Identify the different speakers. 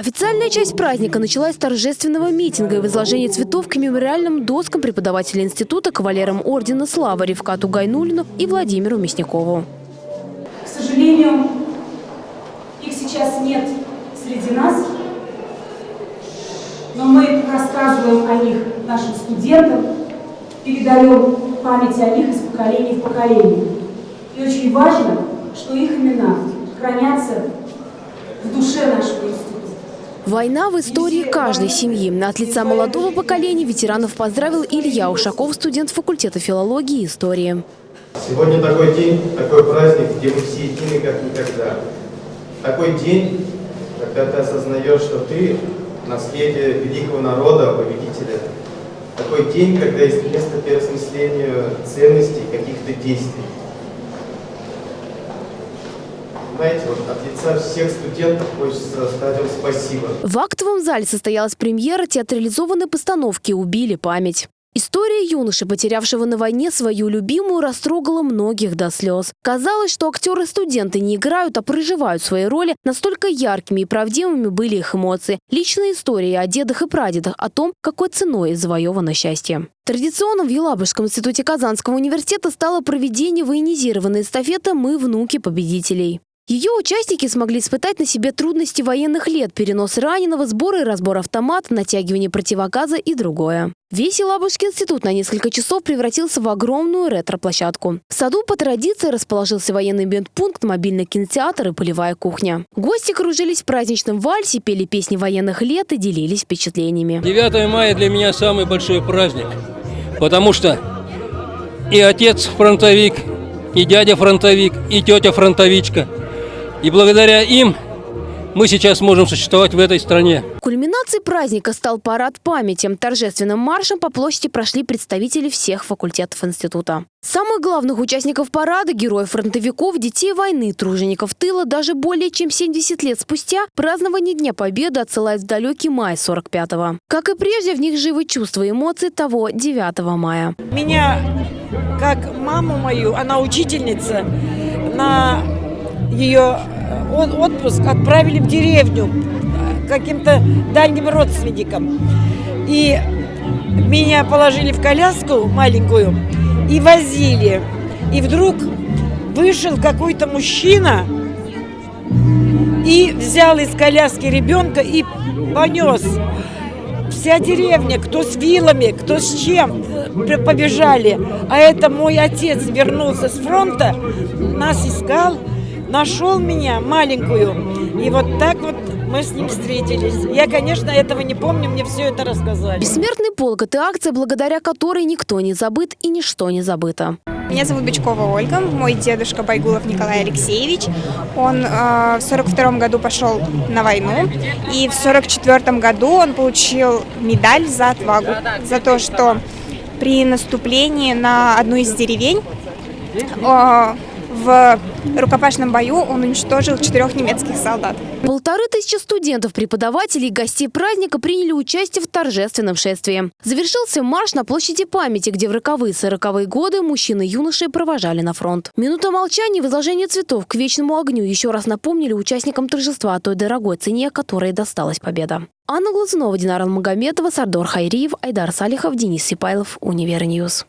Speaker 1: Официальная часть праздника началась с торжественного митинга и возложения цветов к мемориальным доскам преподавателей института кавалерам ордена Славы Ревкату Гайнулину и Владимиру Мясникову.
Speaker 2: К сожалению, их сейчас нет среди нас, но мы рассказываем о них нашим студентам, передаем память о них из поколения в поколение. И очень важно, что их имена хранятся в душе нашего института.
Speaker 1: Война в истории каждой семьи. От лица молодого поколения ветеранов поздравил Илья Ушаков, студент факультета филологии и истории.
Speaker 3: Сегодня такой день, такой праздник, где мы все едины как никогда. Такой день, когда ты осознаешь, что ты наследие великого народа, победителя. Такой день, когда есть место переосмыслению ценностей, каких-то действий. Знаете, вот от лица всех студентов хочется сказать вам спасибо.
Speaker 1: В актовом зале состоялась премьера театрализованной постановки «Убили память». История юноши, потерявшего на войне свою любимую, растрогала многих до слез. Казалось, что актеры-студенты не играют, а проживают свои роли. Настолько яркими и правдивыми были их эмоции. Личные истории о дедах и прадедах, о том, какой ценой завоевано счастье. Традиционным в Елабужском институте Казанского университета стало проведение военизированной эстафеты «Мы внуки победителей». Ее участники смогли испытать на себе трудности военных лет, перенос раненого, сбор и разбор автомата, натягивание противогаза и другое. Весь Елабужский институт на несколько часов превратился в огромную ретро-площадку. В саду по традиции расположился военный бендпункт, мобильный кинотеатр и полевая кухня. Гости кружились в праздничном вальсе, пели песни военных лет и делились впечатлениями.
Speaker 4: 9 мая для меня самый большой праздник, потому что и отец фронтовик, и дядя фронтовик, и тетя фронтовичка – и благодаря им мы сейчас можем существовать в этой стране.
Speaker 1: Кульминацией праздника стал парад памяти. Торжественным маршем по площади прошли представители всех факультетов института. Самых главных участников парада, героев фронтовиков, детей войны, тружеников тыла, даже более чем 70 лет спустя празднование Дня Победы отсылает в далекий май 45-го. Как и прежде, в них живы чувства и эмоции того 9 мая.
Speaker 5: Меня, как маму мою, она учительница, на ее э, отпуск отправили в деревню э, каким-то дальним родственникам. И меня положили в коляску маленькую и возили. И вдруг вышел какой-то мужчина и взял из коляски ребенка и понес. Вся деревня, кто с вилами, кто с чем, э, побежали. А это мой отец вернулся с фронта, нас искал, нашел меня маленькую. И вот так вот мы с ним встретились. Я, конечно, этого не помню, мне все это рассказали.
Speaker 1: Бессмертный полк – это акция, благодаря которой никто не забыт и ничто не забыто.
Speaker 6: Меня зовут Бичкова Ольга, мой дедушка Байгулов Николай Алексеевич. Он э, в 42 году пошел на войну, и в 44 году он получил медаль за отвагу, за то, что при наступлении на одну из деревень э, в рукопашном бою он уничтожил четырех немецких солдат.
Speaker 1: Полторы тысячи студентов, преподавателей и гостей праздника приняли участие в торжественном шествии. Завершился марш на площади памяти, где в роковые сороковые годы мужчины и юноши провожали на фронт. Минута молчания и возложение цветов к вечному огню еще раз напомнили участникам торжества о той дорогой цене, которой досталась победа. Анна Глазунова, Динар Магомедова, Сардор Хайриев, Айдар Салихов, Денис Сипайлов, Univer News.